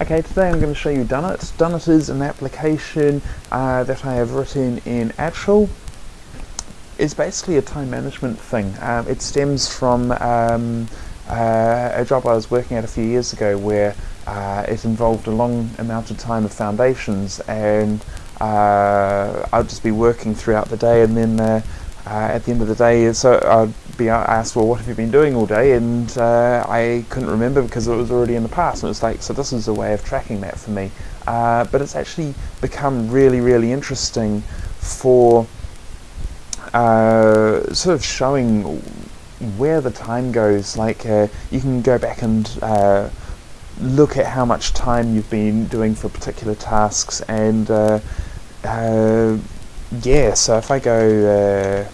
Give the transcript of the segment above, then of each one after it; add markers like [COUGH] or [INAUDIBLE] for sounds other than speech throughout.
Okay, today I'm going to show you Dunit. Dunit is an application uh, that I have written in Achel. It's basically a time management thing. Um, it stems from um, uh, a job I was working at a few years ago where uh, it involved a long amount of time of foundations and uh, I'd just be working throughout the day and then uh, at the end of the day, so I'd be asked, well, what have you been doing all day? And uh, I couldn't remember because it was already in the past. And it was like, so this is a way of tracking that for me. Uh, but it's actually become really, really interesting for uh, sort of showing where the time goes. Like uh, you can go back and uh, look at how much time you've been doing for particular tasks and yeah, so if I go uh,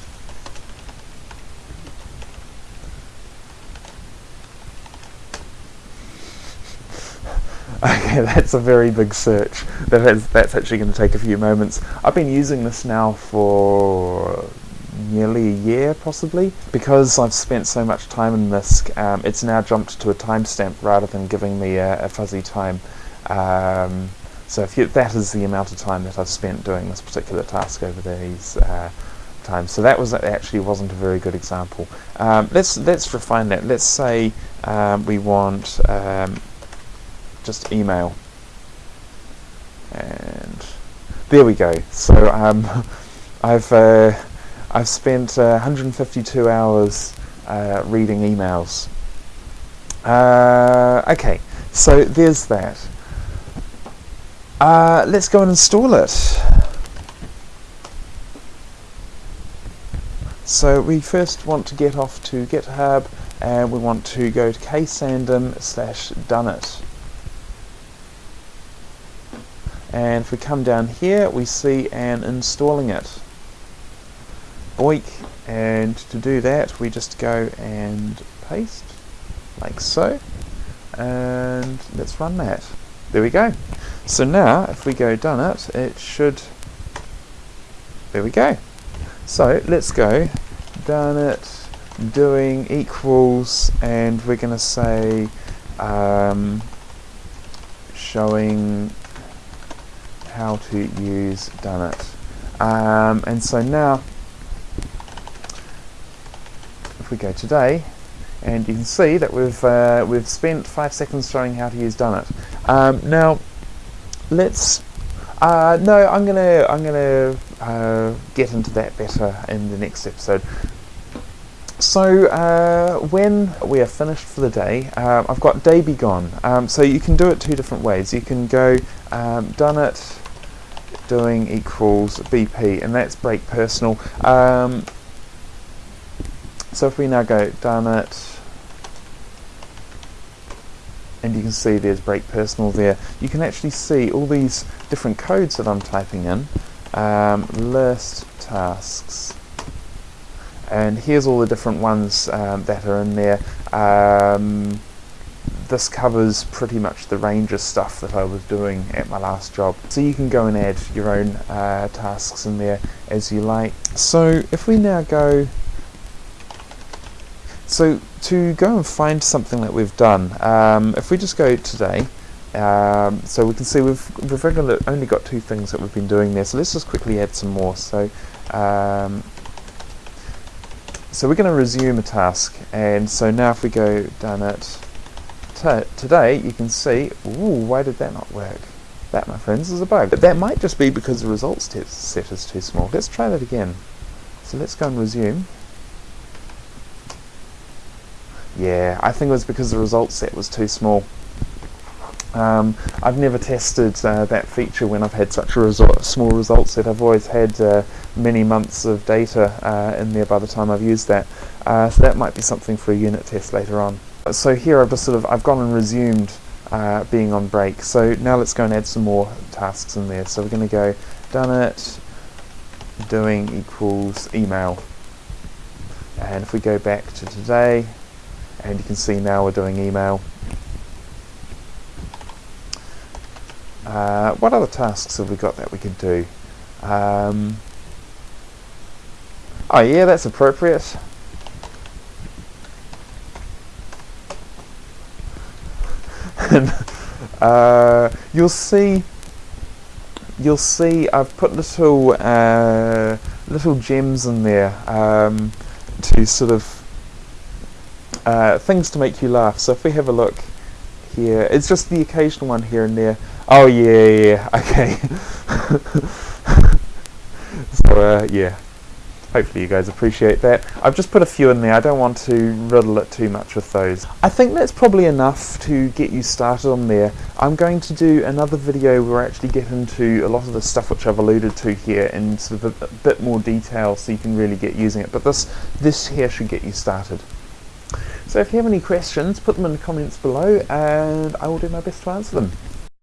[LAUGHS] Okay, that's a very big search. That has, that's actually going to take a few moments. I've been using this now for nearly a year, possibly. Because I've spent so much time in this, um, it's now jumped to a timestamp rather than giving me a, a fuzzy time. Um, so if you, that is the amount of time that I've spent doing this particular task over these uh, times. So that was actually wasn't a very good example. Um, let's let's refine that. Let's say um, we want um, just email. And there we go. So um, [LAUGHS] I've uh, I've spent uh, 152 hours uh, reading emails. Uh, okay, so there's that. Uh, let's go and install it. So we first want to get off to GitHub and we want to go to ksandom slash dunit. And if we come down here, we see an installing it. Boik, And to do that, we just go and paste, like so. And let's run that. There we go. So now, if we go done it, it should, there we go. So let's go Dunit, doing equals, and we're going to say um, showing how to use Dunit. Um, and so now, if we go today, and you can see that we've uh, we've spent five seconds showing how to use Dunit. Um, now, let's. Uh, no, I'm gonna I'm gonna uh, get into that better in the next episode. So uh, when we are finished for the day, uh, I've got day be gone. Um, so you can do it two different ways. You can go um, Dunit doing equals BP, and that's break personal. Um, so if we now go Dunit, and you can see there's break personal there, you can actually see all these different codes that I'm typing in. Um, list tasks. And here's all the different ones um, that are in there. Um, this covers pretty much the range of stuff that I was doing at my last job. So you can go and add your own uh, tasks in there as you like. So if we now go, so to go and find something that we've done, um, if we just go today, um, so we can see we've, we've only got two things that we've been doing there. So let's just quickly add some more. So um, so we're going to resume a task, and so now if we go Dunit, today you can see, ooh, why did that not work? That, my friends, is a bug. But that might just be because the results set is too small. Let's try that again. So let's go and resume. Yeah, I think it was because the result set was too small. Um, I've never tested uh, that feature when I've had such a result, small result set. I've always had uh, many months of data uh, in there by the time I've used that. Uh, so that might be something for a unit test later on. So here I've just sort of, I've gone and resumed uh, being on break. So now let's go and add some more tasks in there. So we're going to go Dunit, doing equals email. And if we go back to today, and you can see now we're doing email. Uh, what other tasks have we got that we can do? Um, oh yeah, that's appropriate. Uh, you'll see you'll see I've put little uh, little gems in there um, to sort of uh, things to make you laugh. So if we have a look here, it's just the occasional one here and there. Oh yeah, yeah, [LAUGHS] okay. so uh, yeah, hopefully you guys appreciate that. I've just put a few in there. I don't want to riddle it too much with those. I think that's probably enough to get you started on there. I'm going to do another video where I actually get into a lot of the stuff which I've alluded to here in sort of a, a bit more detail so you can really get using it. But this this here should get you started. So if you have any questions, put them in the comments below and I will do my best to answer them.